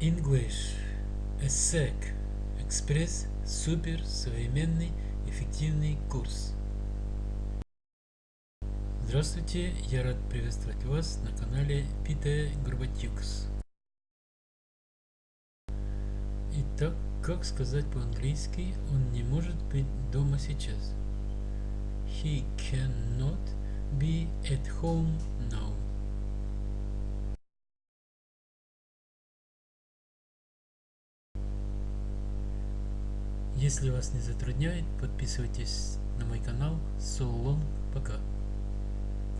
English ESSEC Экспресс Супер Современный Эффективный курс Здравствуйте, я рад приветствовать вас на канале Пите Горбатюкс. Итак, как сказать по-английски, он не может быть дома сейчас. He cannot be at home Если вас не затрудняет, подписывайтесь на мой канал. So long, пока.